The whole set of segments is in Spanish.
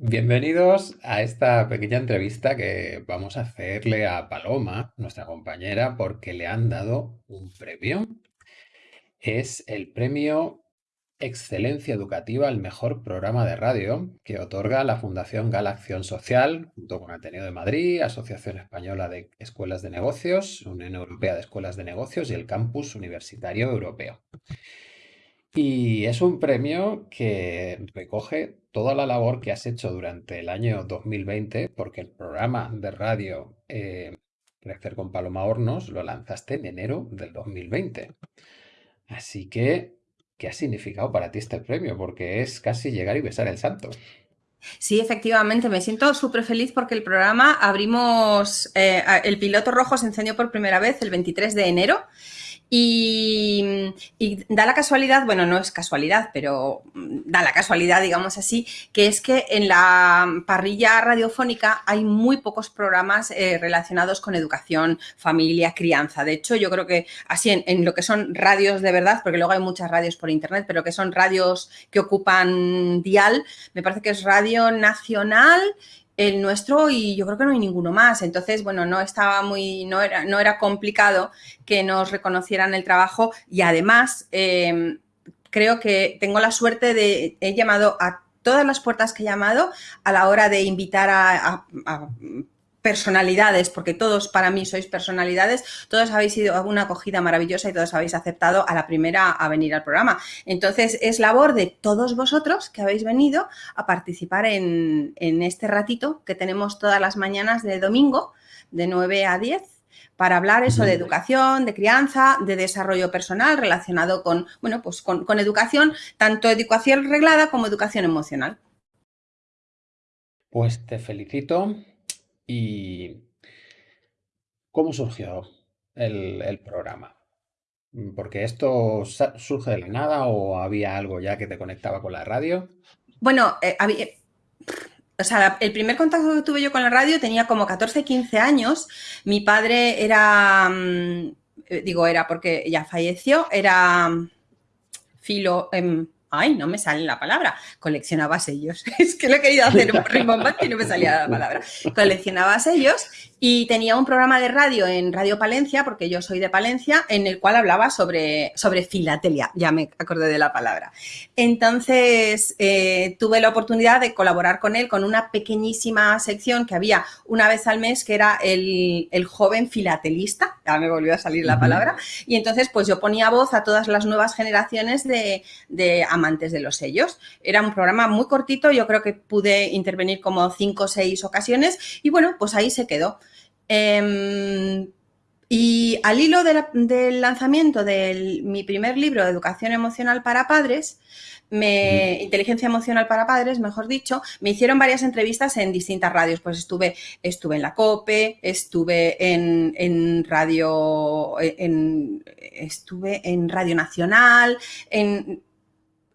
Bienvenidos a esta pequeña entrevista que vamos a hacerle a Paloma, nuestra compañera, porque le han dado un premio. Es el premio Excelencia Educativa al Mejor Programa de Radio que otorga la Fundación Gala Acción Social, junto con Ateneo de Madrid, Asociación Española de Escuelas de Negocios, Unión Europea de Escuelas de Negocios y el Campus Universitario Europeo. Y es un premio que recoge toda la labor que has hecho durante el año 2020, porque el programa de radio eh, con Paloma Hornos lo lanzaste en enero del 2020. Así que, ¿qué ha significado para ti este premio? Porque es casi llegar y besar el santo. Sí, efectivamente, me siento súper feliz porque el programa abrimos, eh, el piloto rojo se encendió por primera vez el 23 de enero y, da la casualidad, bueno, no es casualidad, pero da la casualidad, digamos así, que es que en la parrilla radiofónica hay muy pocos programas eh, relacionados con educación, familia, crianza. De hecho, yo creo que así en, en, lo que son radios de verdad, porque luego hay muchas radios por internet, pero que son radios que ocupan dial, me parece que es Radio Nacional el nuestro y yo creo que no hay ninguno más. Entonces, bueno, no estaba muy, no era, no era complicado que nos reconocieran el trabajo y además em, creo que tengo la suerte de, he llamado a todas las puertas que he llamado a la hora de invitar a personalidades, porque todos para mí sois personalidades, todos habéis sido una acogida maravillosa y todos habéis aceptado a la primera a venir al programa. Entonces es labor de todos vosotros que habéis venido a participar en, este ratito que tenemos todas las mañanas de domingo de 9 a 10 para hablar eso de educación, de crianza, de desarrollo personal relacionado con, bueno, pues con, con educación, tanto educación reglada como educación emocional. Pues te felicito ¿Y cómo surgió el, programa? Mm, ¿Porque esto surge de la nada o había algo ya que te conectaba con la radio? Bueno, eh, o sea, el primer contacto que tuve yo con la radio tenía como 14, 15 años. Mi padre era, mm, eh, digo era porque ya falleció, era mm, filo, em, Ay, no me sale la palabra. Coleccionaba sellos. Es que lo he querido hacer un rimbombante y no me salía la palabra. Coleccionaba sellos y tenía un programa de radio en Radio Palencia, porque yo soy de Palencia, en el cual hablaba sobre, sobre filatelia. Ya me acordé de la palabra. Entonces, eh, tuve la oportunidad de colaborar con él con una pequeñísima sección que había una vez al mes, que era el, joven filatelista. Ya me volvió a salir la palabra. Y entonces, pues yo ponía voz a todas las nuevas generaciones de, de amantes de los sellos. Era un programa muy cortito, yo creo que pude intervenir como cinco o seis ocasiones y bueno, pues ahí se quedó. Em, y al hilo del lanzamiento de mi primer libro, Educación Emocional para Padres, me, Inteligencia Emocional para Padres, mejor dicho, me hicieron varias entrevistas en distintas radios. Pues estuve, estuve en la COPE, estuve en, en radio, en, estuve en Radio Nacional, en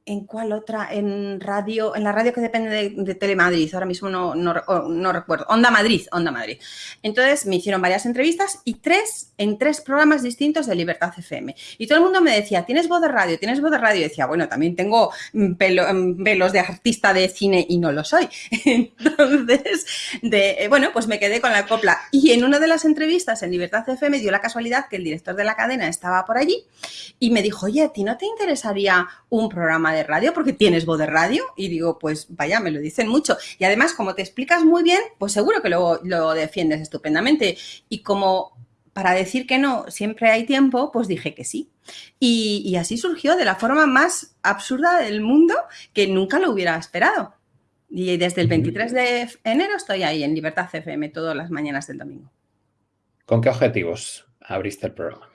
¿En cuál otra? En radio, en la radio que depende de, Telemadrid, ahora mismo no, no, recuerdo. Onda Madrid, Onda Madrid. Entonces me hicieron varias entrevistas y tres, en tres programas distintos de Libertad FM. Y todo el mundo me decía, ¿tienes voz de radio? ¿Tienes voz de radio? Y decía, bueno, también tengo mm, pelos mm, de artista de cine y no lo soy. Entonces, de, eh, bueno, pues me quedé con la copla. Y en una de las entrevistas en Libertad FM dio la casualidad que el director de la cadena estaba por allí y me dijo, oye, ¿a ti no te interesaría un programa de radio porque tienes voz de radio y digo, pues vaya, me lo dicen mucho. Y además, como te explicas muy bien, pues seguro que lo, lo defiendes estupendamente. Y como para decir que no siempre hay tiempo, pues dije que sí. Y, así surgió de la forma más absurda del mundo que nunca lo hubiera esperado. Y desde el 23 de enero estoy ahí en Libertad FM todas las mañanas del domingo. ¿Con qué objetivos abriste el programa?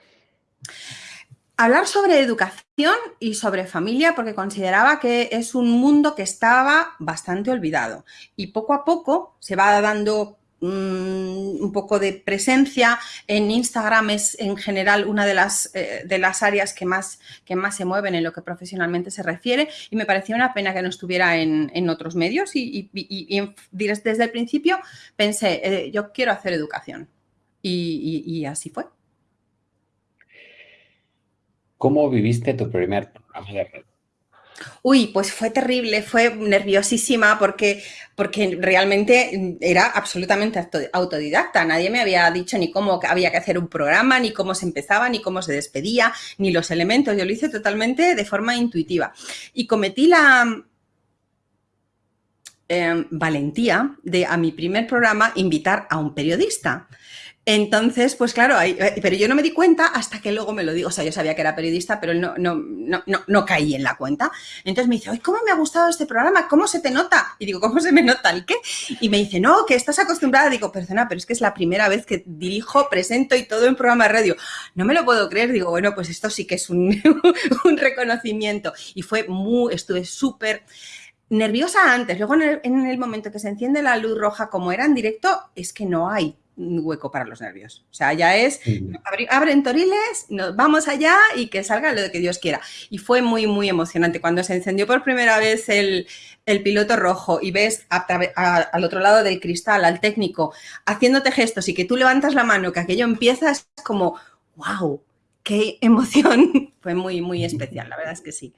Hablar sobre educación y sobre familia porque consideraba que es un mundo que estaba bastante olvidado y poco a poco se va dando mm, un poco de presencia. En Instagram es en general una de las, eh, de las áreas que más, que más se mueven en lo que profesionalmente se refiere y me parecía una pena que no estuviera en, otros medios y, desde el principio pensé, eh, yo quiero hacer educación y así fue. ¿Cómo viviste tu primer programa de radio? Uy, pues fue terrible, fue nerviosísima porque, porque realmente era absolutamente autodidacta. Nadie me había dicho ni cómo había que hacer un programa, ni cómo se empezaba, ni cómo se despedía, ni los elementos. Yo lo hice totalmente de forma intuitiva. Y cometí la, em, valentía de a mi primer programa invitar a un periodista. Entonces, pues claro, eh, pero yo no me di cuenta hasta que luego me lo digo. O sea, yo sabía que era periodista, pero no, no, no, no, caí en la cuenta. Entonces me dice, ¿cómo me ha gustado este programa? ¿Cómo se te nota? Y digo, ¿cómo se me nota el qué? Y me dice, no, que estás acostumbrada. Digo, perdona, pero es que es la primera vez que dirijo, presento y todo en programa radio. No me lo puedo creer. Digo, bueno, pues esto sí que es un, reconocimiento. Y fue muy, estuve súper nerviosa antes. Luego en el momento que se enciende la luz roja, como era en directo, es que no hay hueco para los nervios. O sea, ya es, abren toriles, nos vamos allá y que salga lo que Dios quiera. Y fue muy, muy emocionante. Cuando se encendió por primera vez el, piloto rojo y ves al otro lado del cristal, al técnico, haciéndote gestos y que tú levantas la mano, que aquello empieza, es como, wow, qué emoción. fue muy, muy especial, la verdad es que sí.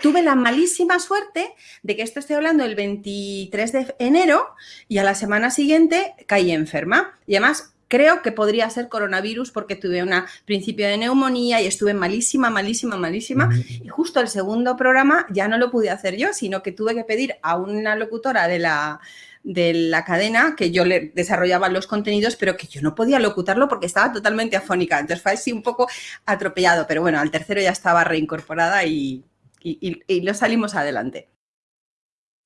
Tuve la malísima suerte de que esto estoy hablando el 23 de enero y a la semana siguiente caí enferma. Y además creo que podría ser coronavirus porque tuve un principio de neumonía y estuve malísima, malísima, malísima. Y justo el segundo programa ya no lo pude hacer yo, sino que tuve que pedir a una locutora de la, de la cadena que yo le desarrollaba los contenidos, pero que yo no podía locutarlo porque estaba totalmente afónica. Entonces fue así un poco atropellado, pero bueno, al tercero ya estaba reincorporada y, y, lo salimos adelante.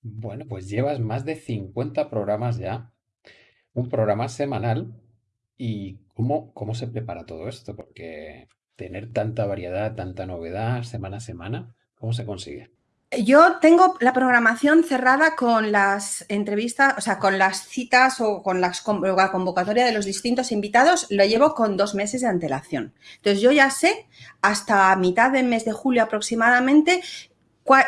Bueno, pues llevas más de 50 programas ya, un programa semanal. ¿Y cómo, cómo se prepara todo esto? Porque tener tanta variedad, tanta novedad semana a semana, ¿cómo se consigue? Yo tengo la programación cerrada con las entrevistas, o sea, con las citas o con la convocatoria de los distintos invitados, lo llevo con dos meses de antelación. Entonces yo ya sé hasta mitad del mes de julio aproximadamente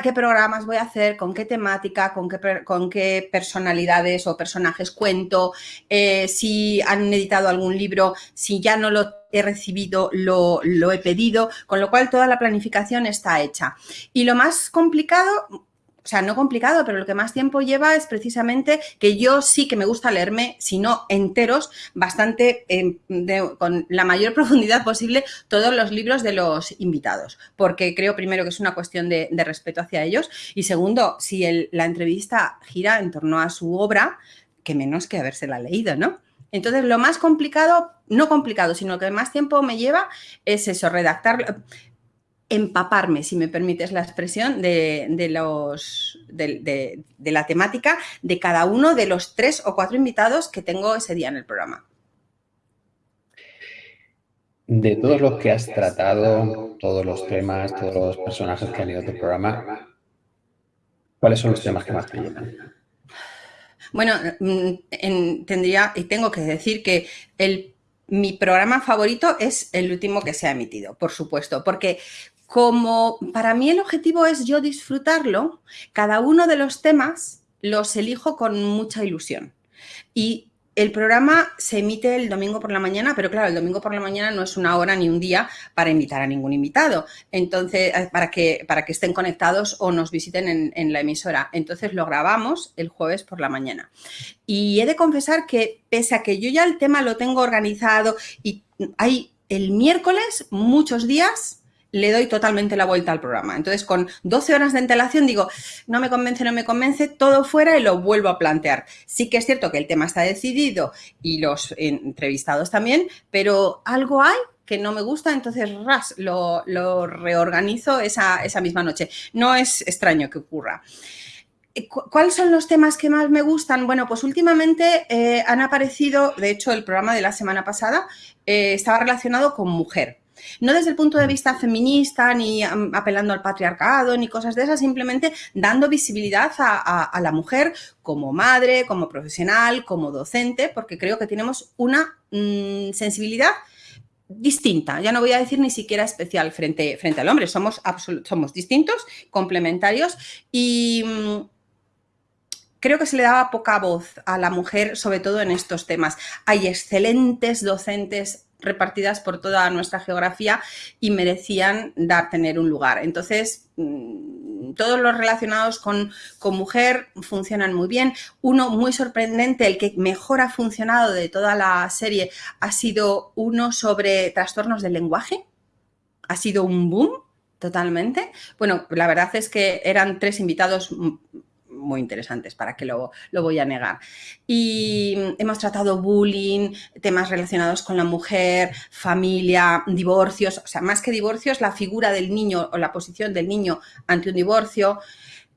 qué programas voy a hacer, con qué temática, con qué, con qué personalidades o personajes cuento, eh, si han editado algún libro, si ya no lo he recibido, lo, lo he pedido, con lo cual toda la planificación está hecha. Y lo más complicado, o sea, no complicado, pero lo que más tiempo lleva es precisamente que yo sí que me gusta leerme, si no enteros, bastante em, con la mayor profundidad posible todos los libros de los invitados, porque creo primero que es una cuestión de, respeto hacia ellos y segundo, si la entrevista gira en torno a su obra, que menos que habérsela leído, ¿no? Entonces, lo más complicado, no complicado, sino que más tiempo me lleva es eso, redactar empaparme, si me permites la expresión, de, los, de, la temática de cada uno de los tres o cuatro invitados que tengo ese día en el programa. De todos los que has tratado, todos los temas, todos los personajes que han ido a tu programa, ¿cuáles son los temas que más te llenan? Bueno, mm, tendría y tengo que decir que el, mi programa favorito es el último que se ha emitido, por supuesto, porque como para mí el objetivo es yo disfrutarlo, cada uno de los temas los elijo con mucha ilusión. Y el programa se emite el domingo por la mañana, pero claro, el domingo por la mañana no es una hora ni un día para invitar a ningún invitado. Entonces, eh, para que, para que estén conectados o nos visiten en, en la emisora. Entonces lo grabamos el jueves por la mañana. Y he de confesar que pese a que yo ya el tema lo tengo organizado y hay el miércoles muchos días le doy totalmente la vuelta al programa. Entonces, con 12 horas de antelación digo, no me convence, no me convence, todo fuera y lo vuelvo a plantear. Sí que es cierto que el tema está decidido y los entrevistados también, pero algo hay que no me gusta, entonces ras, lo, reorganizo esa, misma noche. No es extraño que ocurra. Eh, ¿Cuáles son los temas que más me gustan? Bueno, pues últimamente eh, han aparecido, de hecho el programa de la semana pasada eh, estaba relacionado con mujer, no desde el punto de vista feminista, ni apelando al patriarcado, ni cosas de esas, simplemente dando visibilidad a, la mujer como madre, como profesional, como docente, porque creo que tenemos una mm, sensibilidad distinta, ya no voy a decir ni siquiera especial frente, frente al hombre, somos, somos distintos, complementarios y mm, creo que se le daba poca voz a la mujer, sobre todo en estos temas. Hay excelentes docentes repartidas por toda nuestra geografía y merecían dar, tener un lugar. Entonces, mm, todos los relacionados con, con, mujer funcionan muy bien. Uno muy sorprendente, el que mejor ha funcionado de toda la serie, ha sido uno sobre trastornos del lenguaje. Ha sido un boom totalmente. Bueno, la verdad es que eran tres invitados muy interesantes, para que lo, lo voy a negar. Y hemos tratado bullying, temas relacionados con la mujer, familia, divorcios, o sea, más que divorcios, la figura del niño o la posición del niño ante un divorcio.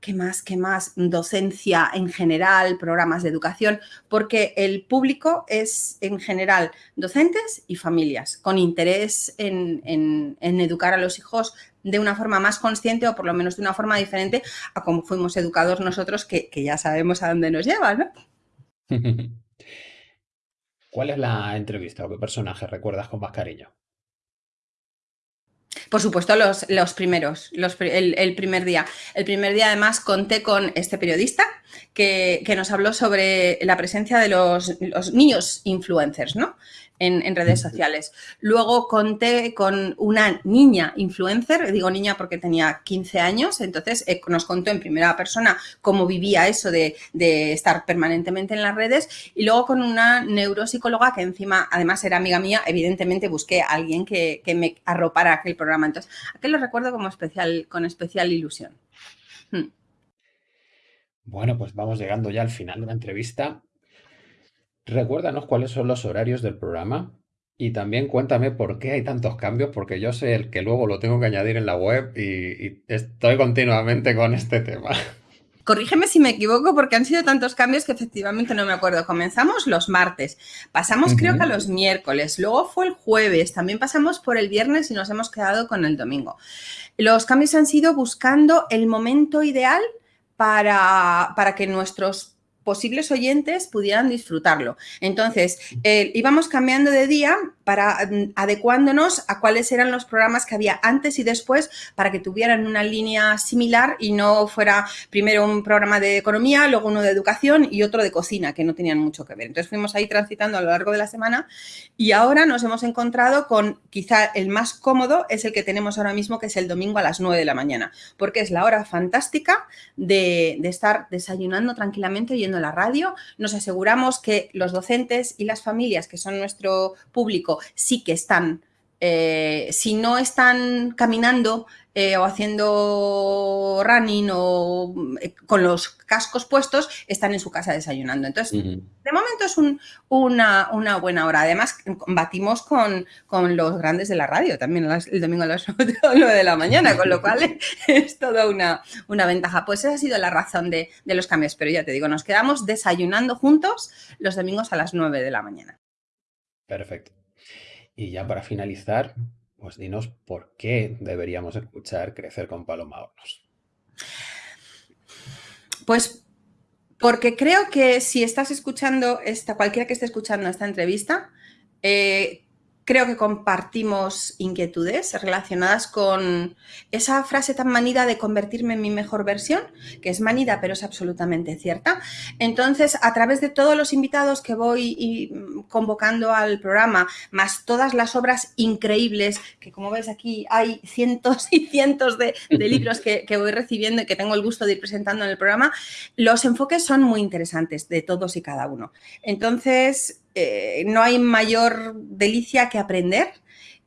¿Qué más? ¿Qué más? Docencia en general, programas de educación, porque el público es en general docentes y familias con interés en, en, en educar a los hijos de una forma más consciente o por lo menos de una forma diferente a como fuimos educados nosotros, que, que ya sabemos a dónde nos lleva, ¿no? ¿Cuál es la entrevista o qué personaje recuerdas con más cariño? Por supuesto, los, los primeros, los, el, el, primer día. El primer día, además, conté con este periodista que, que nos habló sobre la presencia de los, los niños influencers, ¿no? En, en, redes sociales. Luego conté con una niña influencer, digo niña porque tenía 15 años, entonces eh, nos contó en primera persona cómo vivía eso de, de, estar permanentemente en las redes y luego con una neuropsicóloga que encima además era amiga mía, evidentemente busqué a alguien que, que me arropara aquel programa. Entonces, aquel lo recuerdo como especial, con especial ilusión. Hmm. Bueno, pues vamos llegando ya al final de la entrevista. Recuérdanos cuáles son los horarios del programa y también cuéntame por qué hay tantos cambios, porque yo sé el que luego lo tengo que añadir en la web y, y estoy continuamente con este tema. Corrígeme si me equivoco porque han sido tantos cambios que efectivamente no me acuerdo. Comenzamos los martes, pasamos uh -huh. creo que a los miércoles, luego fue el jueves, también pasamos por el viernes y nos hemos quedado con el domingo. Los cambios han sido buscando el momento ideal para, para que nuestros posibles oyentes pudieran disfrutarlo. Entonces, íbamos cambiando de día para mm, adecuándonos a cuáles eran los programas que había antes y después para que tuvieran una línea similar y no fuera primero un programa de economía, luego uno de educación y otro de cocina, que no tenían mucho que ver. Entonces fuimos ahí transitando a lo largo de la semana y ahora nos hemos encontrado con quizá el más cómodo es el que tenemos ahora mismo, que es el domingo a las 9 de la mañana, porque es la hora fantástica de, de estar desayunando tranquilamente yendo a la radio, nos aseguramos que los docentes y las familias, que son nuestro público, sí que están, eh, si no están caminando eh, o haciendo running o eh, con los cascos puestos, están en su casa desayunando. Entonces, uh -huh. de momento es un, una, una, buena hora. Además, batimos con, con, los grandes de la radio también el domingo a las 9 de la mañana, con lo cual es toda una, una ventaja. Pues esa ha sido la razón de, de los cambios. Pero ya te digo, nos quedamos desayunando juntos los domingos a las 9 de la mañana. Perfecto. Y ya para finalizar, pues dinos por qué deberíamos escuchar Crecer con Paloma Hornos. Pues porque creo que si estás escuchando esta, cualquiera que esté escuchando esta entrevista, eh, creo que compartimos inquietudes relacionadas con esa frase tan manida de convertirme en mi mejor versión, que es manida pero es absolutamente cierta. Entonces, a través de todos los invitados que voy convocando al programa, más todas las obras increíbles, que como ves aquí hay cientos y cientos de, libros que voy recibiendo y que tengo el gusto de ir presentando en el programa, los enfoques son muy interesantes de todos y cada uno. Entonces, eh, no hay mayor delicia que aprender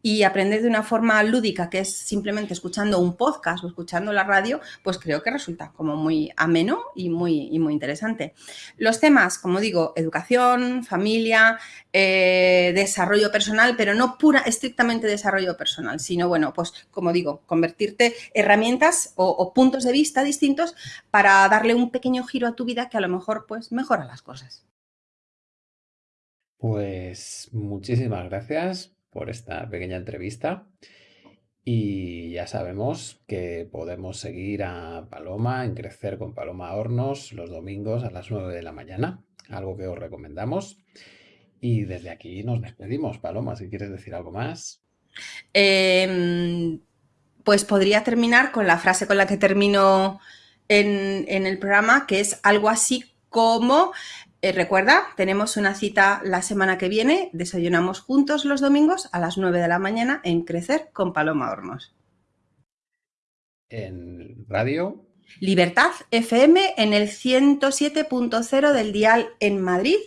y aprender de una forma lúdica, que es simplemente escuchando un podcast o escuchando la radio, pues creo que resulta como muy ameno y muy, interesante. Los temas, como digo, educación, familia, eh, desarrollo personal, pero no pura, estrictamente desarrollo personal, sino, bueno, pues como digo, convertirte herramientas o, o puntos de vista distintos para darle un pequeño giro a tu vida que a lo mejor pues mejora las cosas. Pues muchísimas gracias por esta pequeña entrevista y ya sabemos que podemos seguir a Paloma en Crecer con Paloma Hornos los domingos a las 9 de la mañana, algo que os recomendamos. Y desde aquí nos despedimos, Paloma, si quieres decir algo más. Eh, pues podría terminar con la frase con la que termino en, en el programa, que es algo así como Eh, recuerda, tenemos una cita la semana que viene, desayunamos juntos los domingos a las 9 de la mañana en Crecer con Paloma Hornos. En radio. Libertad FM en el 107.0 del dial en Madrid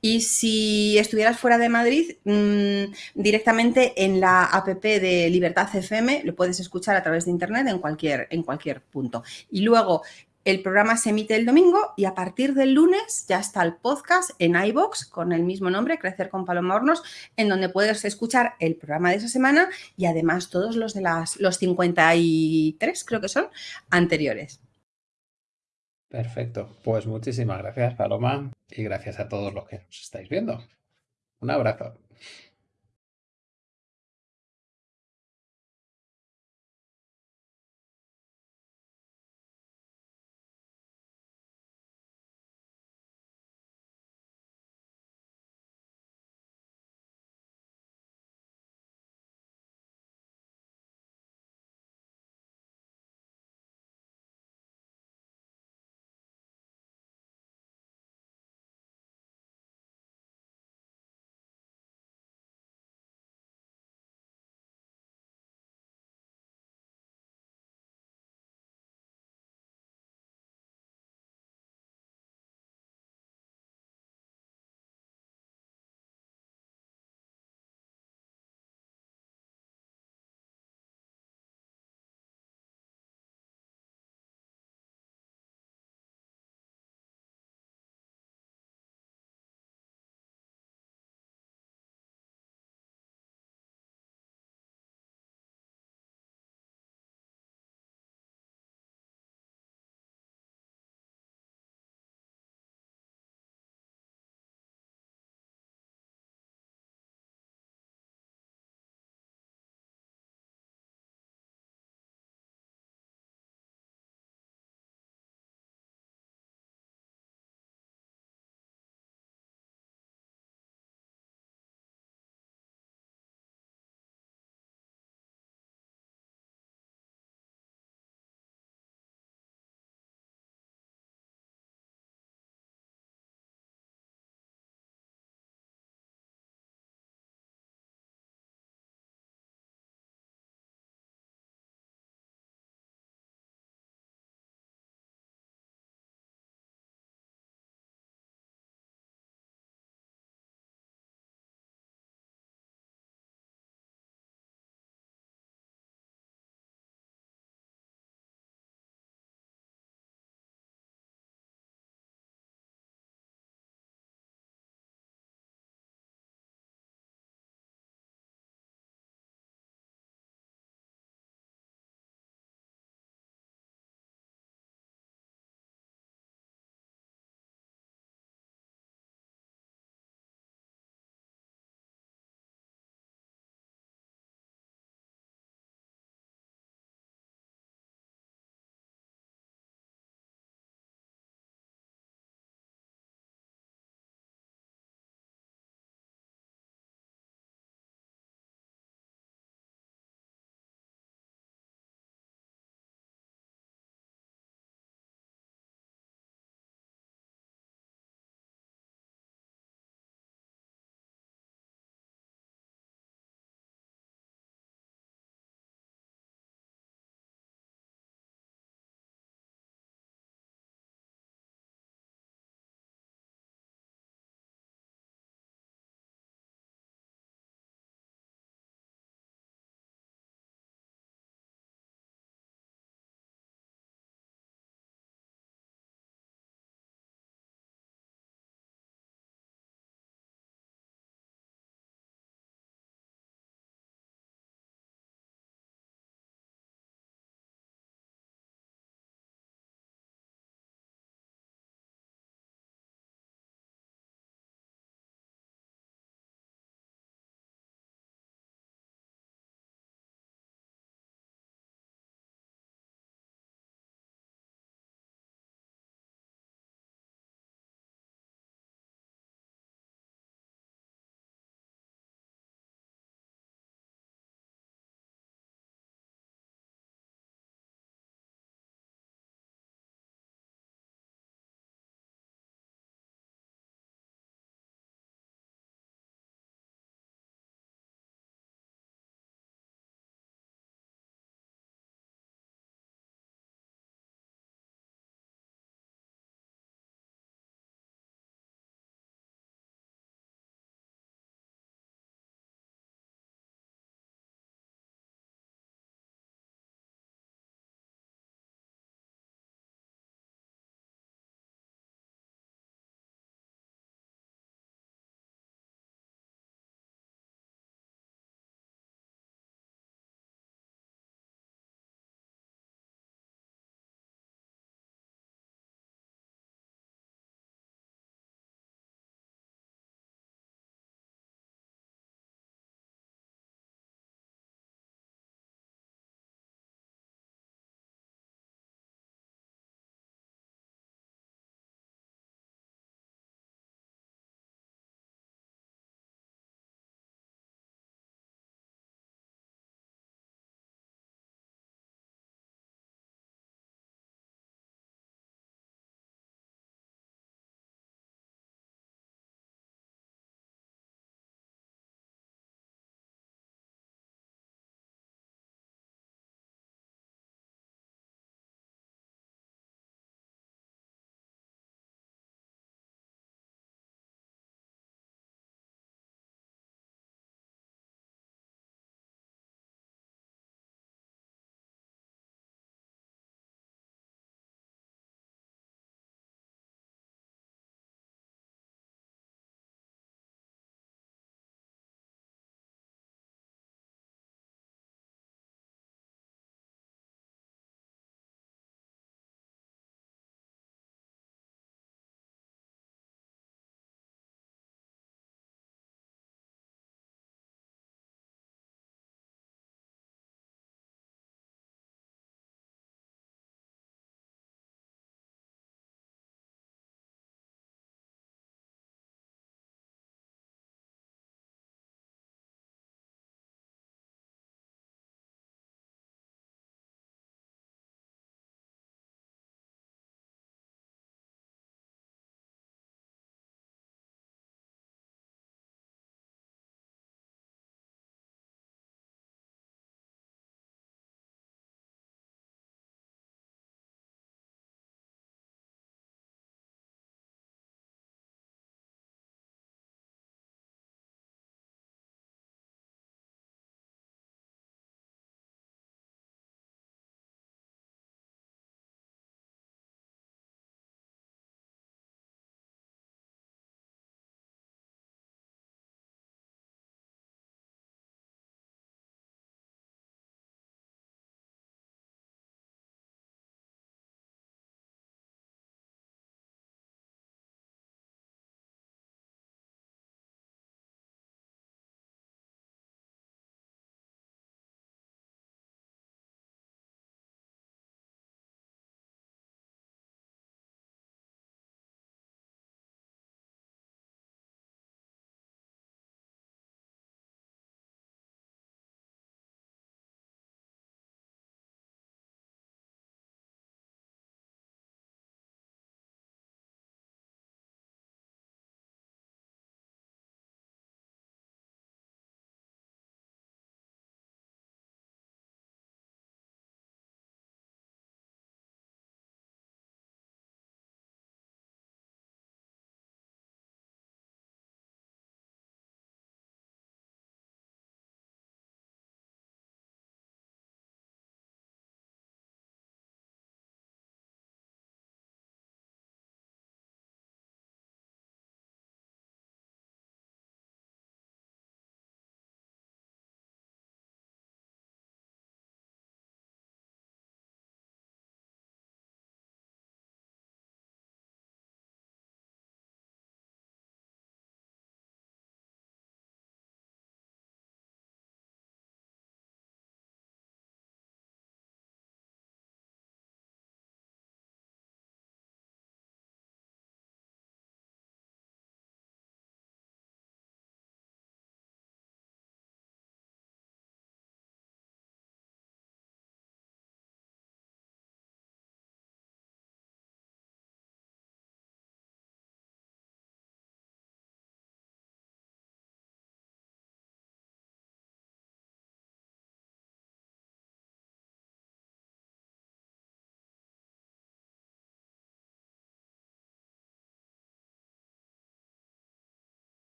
y si estuvieras fuera de Madrid, mmm, directamente en la app de Libertad FM lo puedes escuchar a través de internet en cualquier, en cualquier punto. Y luego el programa se emite el domingo y a partir del lunes ya está el podcast en iBox con el mismo nombre, Crecer con Paloma Hornos, en donde puedes escuchar el programa de esa semana y además todos los de las los 53, creo que son, anteriores. Perfecto. Pues muchísimas gracias, Paloma, y gracias a todos los que nos estáis viendo. Un abrazo.